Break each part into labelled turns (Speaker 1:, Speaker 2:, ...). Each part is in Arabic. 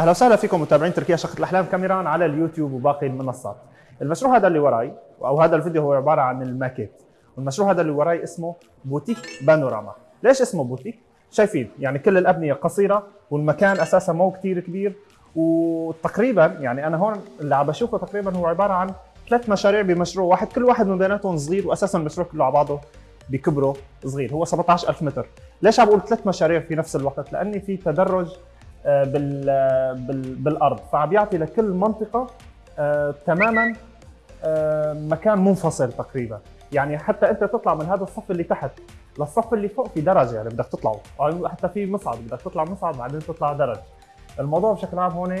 Speaker 1: أهلا وسهلا فيكم متابعين تركيا شقة الأحلام كاميران على اليوتيوب وباقي المنصات. المشروع هذا اللي وراي أو هذا الفيديو هو عبارة عن الماكيت. والمشروع هذا اللي وراي اسمه بوتيك بانوراما. ليش اسمه بوتيك؟ شايفين يعني كل الأبنية قصيرة والمكان أساسا مو كثير كبير وتقريبا يعني أنا هون اللي عم بشوفه تقريبا هو عبارة عن ثلاث مشاريع بمشروع واحد كل واحد من بيناتهم صغير واساسا المشروع كله على بعضه بكبره صغير هو 17000 متر ليش عم بقول ثلاث مشاريع في نفس الوقت لأني في تدرج بالأرض. فعم لكل منطقة آه، تماما آه، مكان منفصل تقريبا. يعني حتى أنت تطلع من هذا الصف اللي تحت للصف اللي فوق في درجة يعني بدك تطلعه. حتى في مصعد بدك تطلع مصعد بعدين تطلع درج. الموضوع بشكل عام هون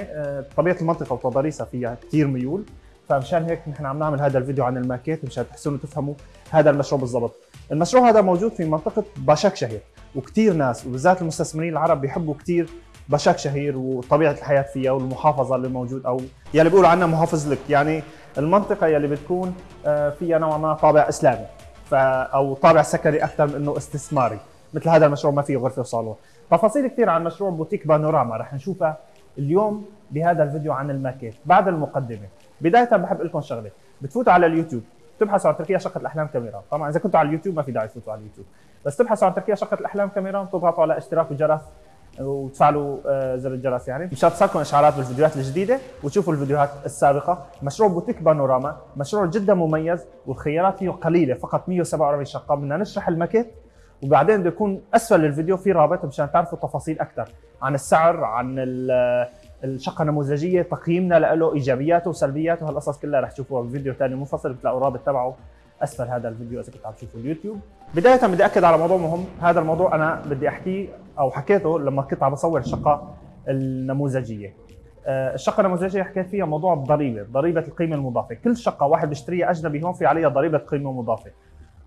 Speaker 1: طبيعة المنطقة وتضاريسها فيها كثير ميول. فمشان هيك نحن عم نعمل هذا الفيديو عن الماكيت مشان تحسنوا تفهموا هذا المشروع بالضبط. المشروع هذا موجود في منطقة باشاك شهير وكثير ناس وبالذات المستثمرين العرب بيحبوا كثير باشاك شهير وطبيعة الحياة فيها والمحافظة اللي موجود أو يلي بيقولوا عنها محافظة لك. يعني المنطقة يلي بتكون آه، فيها نوعا ما طابع إسلامي أو طابع سكني أكثر من إنه استثماري مثل هذا المشروع ما فيه غرفة وصالون. تفاصيل كثير عن مشروع بوتيك بانوراما رح نشوفها اليوم بهذا الفيديو عن الماكيت بعد المقدمة. بداية بحب لكم شغلة بتفوتوا على اليوتيوب تبحثوا عن تركيا شقه الأحلام كاميرا طبعا إذا كنتوا على اليوتيوب ما في داعي تفوتوا على اليوتيوب بس تبحثوا عن تركيا شقه الأحلام كاميرا تضغطوا على اشتراك وجرس وتفعلوا آه، زر الجرس يعني. مشان تصلكم إشعارات بالفيديوهات الجديدة وتشوفوا الفيديوهات السابقة. مشروع بوتيك بانوراما مشروع جدا مميز والخيارات فيه قليلة فقط 147 شقة. بدنا نشرح الماكيت وبعدين بده يكون أسفل الفيديو في رابط مشان تعرفوا تفاصيل أكثر عن السعر عن الشقة النموذجية تقييمنا له إيجابياته وسلبياته. هالقصص كلها رح تشوفوها بفيديو ثاني منفصل بتلاقوا الرابط تبعه. أسفل هذا الفيديو إذا كنت عم تشوفوا اليوتيوب. بداية بدي أكد على موضوع مهم. هذا الموضوع أنا بدي أحكيه أو حكيته لما كنت عم بصور الشقة النموذجية. آه، الشقة النموذجية حكيت فيها موضوع الضريبة ضريبة القيمة المضافة. كل شقة واحد بيشتريها أجنبي هون في عليها ضريبة قيمة مضافة.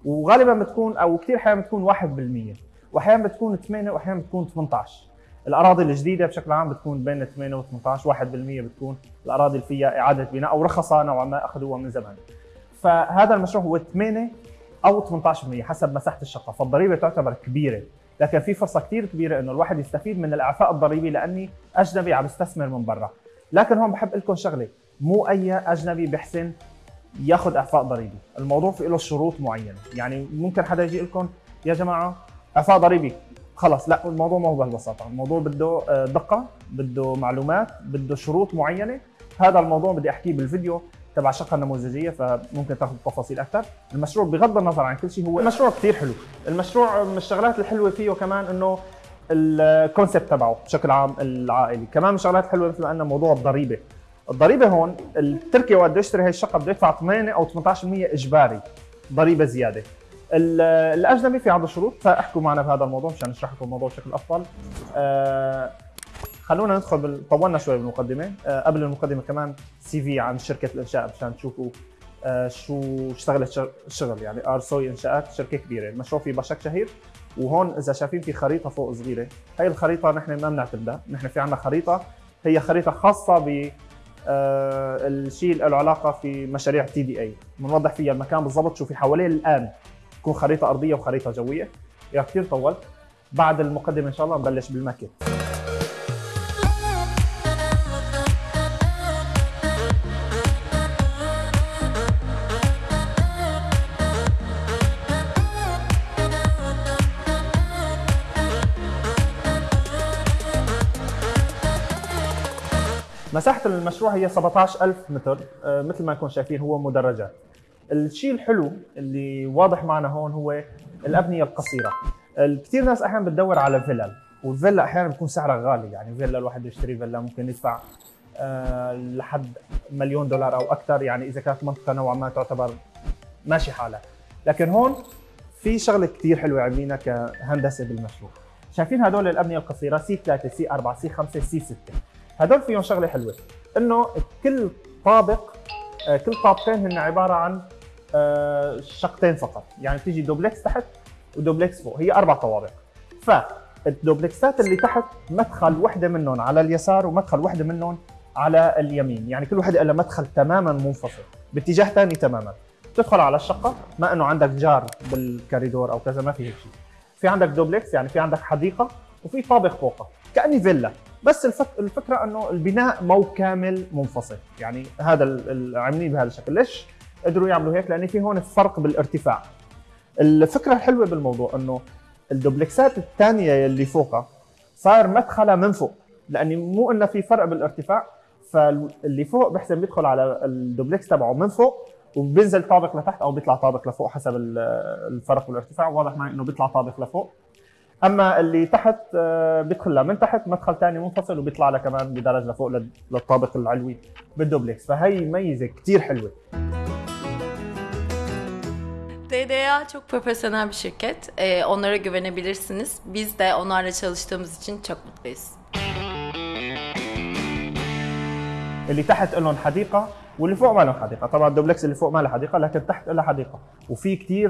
Speaker 1: وغالبا بتكون أو كثير أحيانا بتكون 1% واحيانا بتكون 8 واحيانا بتكون 18 الأراضي الجديدة بشكل عام بتكون بين 8 و 18 1% بتكون الأراضي اللي فيها إعادة بناء أو رخصة نوعا ما أخذوها من زمان. فهذا المشروع هو 8 أو 18% حسب مساحة الشقة. فالضريبة تعتبر كبيرة. لكن في فرصة كثير كبيرة إنه الواحد يستفيد من الإعفاء الضريبي لأني أجنبي عم بستثمر من برا. لكن هون بحب لكم شغلة مو أي أجنبي بحسن ياخذ إعفاء ضريبي. الموضوع في له شروط معينة. يعني ممكن حدا يجي لكم يا جماعة إعفاء ضريبي. خلص لا الموضوع ما هو بهالبساطة. الموضوع بده آه، دقة بده معلومات بده شروط معينة. هذا الموضوع بدي أحكيه بالفيديو. تبع الشقة النموذجية فممكن تاخذ تفاصيل أكثر. المشروع بغض النظر عن كل شيء هو مشروع كثير حلو. المشروع من الشغلات الحلوة فيه كمان إنه الكونسيبت تبعه بشكل عام العائلي. كمان من الشغلات الحلوة مثل ما قلنا موضوع الضريبة. الضريبة هون التركي وقت يشتري هي الشقة بده يدفع 8 أو 18% إجباري ضريبة زيادة. الأجنبي في عنده شروط فأحكوا معنا بهذا الموضوع مشان نشرح لكم الموضوع بشكل أفضل. أه خلونا ندخل بال... طولنا شوي بالمقدمة. أه قبل المقدمة كمان CV عن شركة الإنشاء مشان تشوفوا أه شو اشتغلت الشغل. يعني ار سوي إنشاءات شركة كبيرة. المشروع في باشاك شهير. وهون إذا شايفين في خريطة فوق صغيرة هي الخريطة نحن ما بنعتمدها. نحن في عندنا خريطة. هي خريطة خاصة ب آه الشيء اللي له علاقة في مشاريع تي دي اي بنوضح فيها المكان بالضبط شو في حواليه الآن تكون خريطة أرضية وخريطة جوية. يا كثير طولت. بعد المقدمة إن شاء الله نبلش بالماكيت. مساحة المشروع هي 17000 متر آه، مثل ما انكم شايفين هو مدرجات. الشيء الحلو اللي واضح معنا هون هو الأبنية القصيرة. كثير ناس أحيانا بتدور على فيلل والفيلا أحيانا بتكون سعرها غالي يعني فيلا الواحد يشتري فيلا ممكن يدفع أه لحد مليون دولار أو أكثر يعني إذا كانت منطقة نوعا ما تعتبر ماشي حالها. لكن هون في شغلة كثير حلوة عاملينها كهندسة بالمشروع. شايفين هدول الأبنية القصيرة سي 3 سي 4 سي 5 سي 6 هدول فيهم شغلة حلوة إنه كل طابق آه، كل طابقين هن عبارة عن آه، شقتين فقط يعني تيجي دوبلكس تحت ودوبلكس فوق هي أربع طوابق. فالدوبلكسات اللي تحت مدخل وحدة منهم على اليسار ومدخل وحدة منهم على اليمين يعني كل وحدة لها مدخل تماما منفصل باتجاه ثاني تماما. تدخل على الشقة ما إنه عندك جار بالكاريدور أو كذا ما في هيك شيء. في عندك دوبلكس يعني في عندك حديقة وفي طابق فوقها كأني فيلا. بس الفك... الفكرة إنه البناء مو كامل منفصل. يعني هذا عاملين بهذا الشكل. ليش قدروا يعملوا هيك؟ لأن في هون فرق بالارتفاع. الفكرة الحلوة بالموضوع إنه الدوبلكسات الثانية اللي فوقها صار مدخلها من فوق. لأني مو إنه في فرق بالارتفاع فاللي فوق بحسن بيدخل على الدوبلكس تبعه من فوق وبينزل طابق لتحت أو بيطلع طابق لفوق حسب الفرق بالارتفاع. واضح معي إنه بيطلع طابق لفوق. أما اللي تحت آه، بيدخل من تحت مدخل ثاني منفصل وبيطلع لها كمان بدرجة لفوق للطابق العلوي بالدوبلكس فهي ميزة كثير حلوة
Speaker 2: DDA çok profesyonel bir şirket. Ee, onlara güvenebilirsiniz. Biz de onlarla çalıştığımız için çok mutluyuz.
Speaker 1: اللي تحت لهم حديقة واللي فوق ما لهم حديقة طبعا الدوبلكس اللي فوق ما له حديقة لكن تحت لها حديقة وفي كثير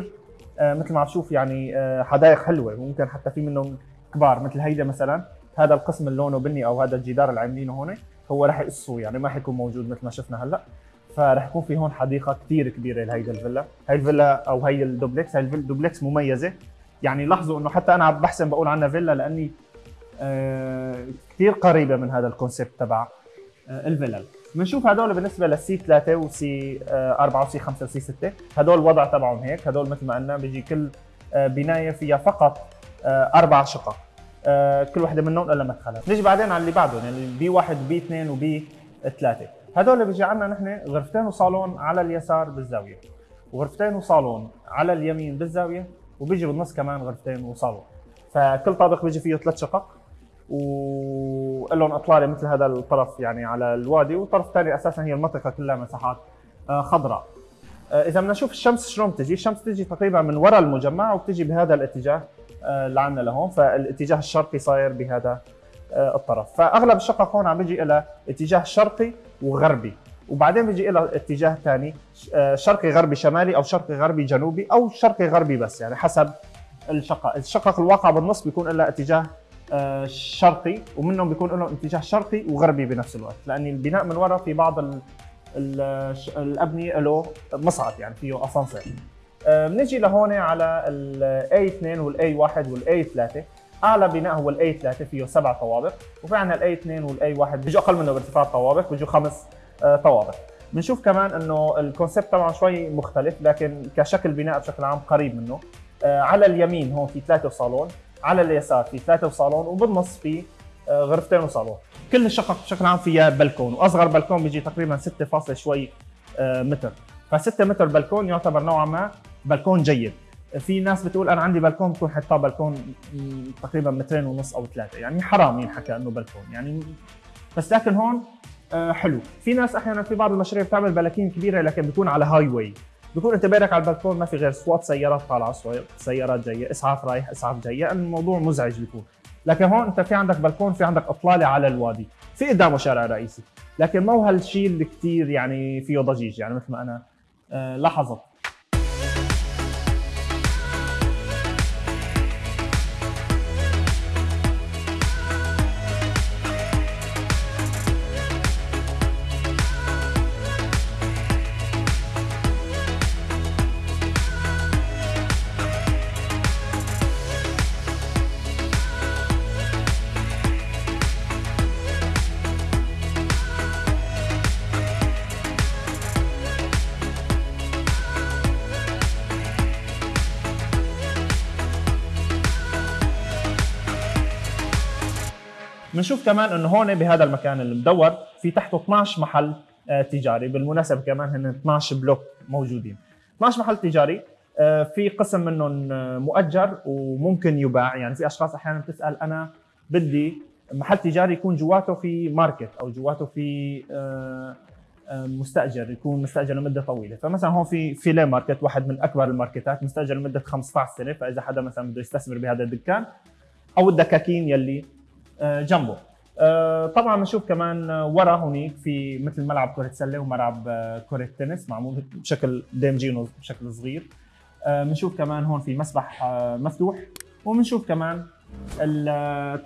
Speaker 1: مثل ما عم تشوف يعني آه، حدائق حلوة ممكن حتى في منهم كبار مثل هيدا مثلا. هذا القسم اللي لونه بني أو هذا الجدار اللي عاملينه هون هو راح يقصوا يعني ما حيكون موجود مثل ما شفنا هلأ. فراح يكون في هون حديقة كثير كبيرة لهيدا الفيلا. هي الفيلا أو هي الدوبلكس هي الدوبلكس مميزة. يعني لاحظوا إنه حتى أنا بحسن بقول عنها فيلا لأني آه كثير قريبة من هذا ال concept تبع آه الفيلل بنشوف هدول بالنسبة للسي 3 وسي 4 وسي 5 وسي 6 هدول الوضع تبعهم هيك. هدول مثل ما قلنا بيجي كل آه، بناية فيها فقط آه، أربع شقق. آه، كل وحدة منهم لها مدخلها. نيجي بعدين على اللي بعدهم يعني B1 B2 و B3 هدول بيجي عندنا نحن غرفتين وصالون على اليسار بالزاوية. وغرفتين وصالون على اليمين بالزاوية وبيجي بالنص كمان غرفتين وصالون. فكل طابق بيجي فيه ثلاث شقق. ولهم اطلاله مثل هذا الطرف يعني على الوادي والطرف الثاني أساسا هي المنطقة كلها مساحات آه، خضراء. آه، إذا بدنا نشوف الشمس شلون بتجي الشمس بتجي تقريبا من وراء المجمع وبتجي بهذا الاتجاه آه، عندنا لهون فالاتجاه الشرقي صاير بهذا الطرف. فأغلب الشقق هون عم بيجي إلى اتجاه شرقي وغربي وبعدين بيجي إلى اتجاه ثاني شرقي غربي شمالي أو شرقي غربي جنوبي أو شرقي غربي بس يعني حسب الشقق الشقق الواقع بالنص بيكون لها اتجاه شرقي ومنهم بيكون لهم اتجاه شرقي وغربي بنفس الوقت لأن البناء من وراء في بعض ال ال الأبنية له مصعد يعني فيه asansör. آه، بنجي لهون على ال A2 وال A1 وال A3 أعلى بناء هو ال A3 فيه سبع طوابق وفي عندنا ال A2 وال A1 بيجوا أقل منه بارتفاع طوابق بيجوا خمس آه، طوابق. بنشوف كمان إنه الكونسيبت طبعا شوي مختلف لكن كشكل بناء بشكل عام قريب منه. على اليمين هون في ثلاثة صالون. على اليسار في ثلاثة وصالون وبالنص في آه، غرفتين وصالون. كل الشقق بشكل عام فيها بلكون وأصغر بلكون بيجي تقريبا 6 فاصل شوي آه، متر. ف6 متر بلكون يعتبر نوعا ما بلكون جيد. في ناس بتقول أنا عندي بلكون بكون حطاه بلكون تقريبا مترين ونص أو ثلاثة. يعني حرام ينحكى إنه بلكون يعني بس لكن هون آه، حلو. في ناس أحيانا في بعض المشاريع بتعمل بلاكين كبيرة لكن بتكون على highway بكون انت بدك على البلكون ما في غير صوت سيارات طالعة سيارات جاية إسعاف رايح إسعاف جاي يعني الموضوع مزعج بيكون. لكن هون انت في عندك بلكون في عندك أطلالة على الوادي في قدامه شارع رئيسي. لكن ما هو هالشيء اللي كثير يعني فيه ضجيج يعني مثل ما أنا آه، لاحظت. بنشوف كمان إنه هون بهذا المكان المدور في تحته 12 محل آه، تجاري بالمناسبة كمان هن 12 block موجودين. 12 محل تجاري آه، في قسم منهم آه، مؤجر وممكن يباع. يعني في أشخاص أحيانا بتسأل أنا بدي محل تجاري يكون جواته في ماركت أو جواته في مستأجر يكون مستأجر لمدة طويلة. فمثلا هون في فيلي market واحد من أكبر الماركتات مستأجر لمدة 15 سنة فإذا حدا مثلا بده يستثمر بهذا الدكان أو الدكاكين يلي جنبه. آه، طبعا بنشوف كمان ورا هونيك في مثل ملعب كرة سلة وملعب آه، كرة تنس معمول بشكل دي مجينو بشكل صغير. بنشوف كمان هون في مسبح مفتوح وبنشوف كمان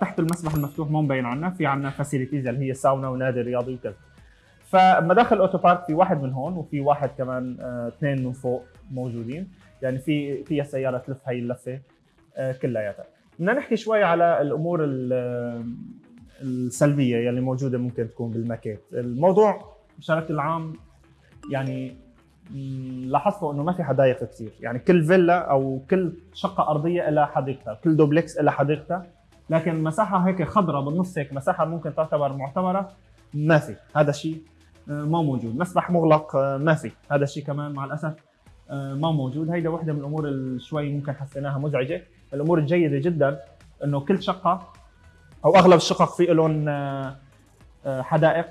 Speaker 1: تحت المسبح المفتوح مو مبين عنا في عنا facilities اللي هي ساونا ونادي رياضي وكذا. فمداخل ال otopark في واحد من هون وفي واحد كمان اثنين من فوق موجودين. يعني في فيها سياره تلف هي اللفة كلياتها. بدنا نحكي شوي على الأمور السلبية يلي موجودة ممكن تكون بالماكيت. الموضوع بشكل عام يعني لاحظتوا إنه ما في حدائق كثير يعني كل فيلا أو كل شقة أرضية لها حديقتها كل دوبلكس لها حديقتها لكن مساحة هيك خضراء بالنص هيك مساحة ممكن تعتبر معتبرة ما في. هذا الشيء آه، ما موجود. مسبح مغلق آه، ما في. هذا الشيء كمان مع الأسف آه، ما موجود. هيدا وحدة من الأمور اللي شوي ممكن حسيناها مزعجة. الأمور الجيدة جدا إنه كل شقة أو أغلب الشقق في لهم آه، حدائق.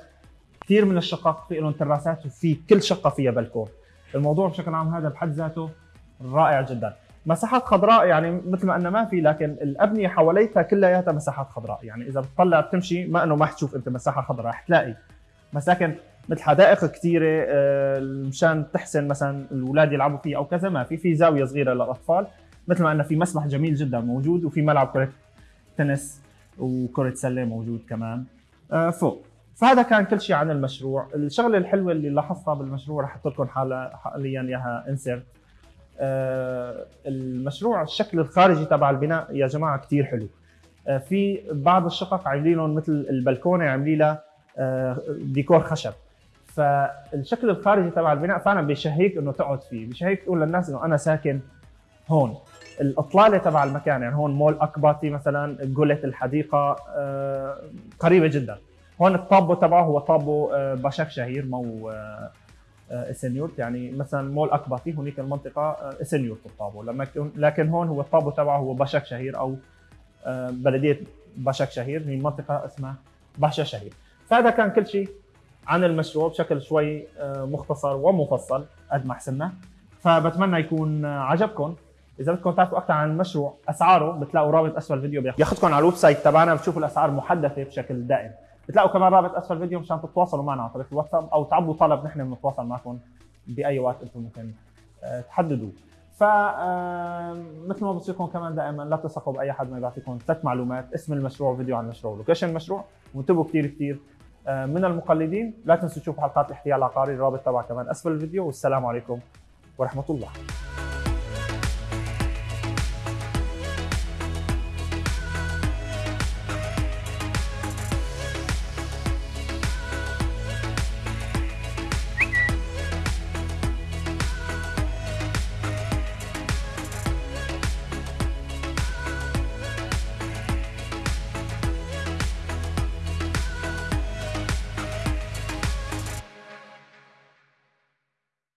Speaker 1: كثير من الشقق في لهم تراسات وفي كل شقة فيها بلكون. الموضوع بشكل عام هذا بحد ذاته رائع جدا. مساحات خضراء يعني مثل ما انه ما في لكن الأبنية حواليتها كلياتها مساحات خضراء. يعني إذا بتطلع بتمشي ما إنه ما حتشوف أنت مساحة خضراء رح تلاقي. مساكن مثل حدائق كثيرة آه، مشان تحسن مثلا الأولاد يلعبوا فيها أو كذا ما في في زاوية صغيرة للأطفال. مثل ما انه في مسبح جميل جدا موجود وفي ملعب كرة تنس وكرة سلة موجود كمان. آه، فوق. فهذا كان كل شيء عن المشروع. الشغلة الحلوة اللي لاحظتها بالمشروع رح أحط لكم حاليا إياها انسرت المشروع الشكل الخارجي تبع البناء يا جماعة كثير حلو. آه، في بعض الشقق عاملين مثل البلكونة عاملين لها آه، ديكور خشب. فالشكل الخارجي تبع البناء فعلا بيشهيك إنه تقعد فيه بيشهيك تقول للناس إنه أنا ساكن هون. الاطلاله تبع المكان يعني هون مول اكباتي مثلا قلة الحديقة آه، قريبة جدا. هون الطابو تبعه هو طابو آه، باشاك شهير مو آه، إسنيورت. يعني مثلا مول اكباتي هنيك المنطقة إسنيورت الطابو. لما لكن هون هو الطابو تبعه هو باشاك شهير أو بلدية باشاك شهير. هي منطقة اسمها باشاك شهير. فهذا كان كل شيء عن المشروع بشكل شوي مختصر ومفصل قد ما حسنا فبتمنى يكون عجبكم. إذا بدكم تعرفوا أكثر عن المشروع أسعاره بتلاقوا رابط أسفل الفيديو بياخذكم على ال website تبعنا بتشوفوا الأسعار محدثة بشكل دائم. بتلاقوا كمان رابط أسفل الفيديو مشان تتواصلوا معنا عن طريق الواتساب أو تعبوا طلب نحن بنتواصل معكم بأي وقت أنتم ممكن آه، تحددوا ف مثل ما بصيركم كمان دائما لا تثقوا بأي حد ما يعطيكم ثلاث معلومات اسم المشروع وفيديو عن المشروع ولوكيشن المشروع وانتبهوا كثير كثير آه، من المقلدين لا تنسوا تشوفوا حلقات الاحتيال العقاري الرابط تبعها كمان أسفل الفيديو والسلام عليكم ورحمة الله.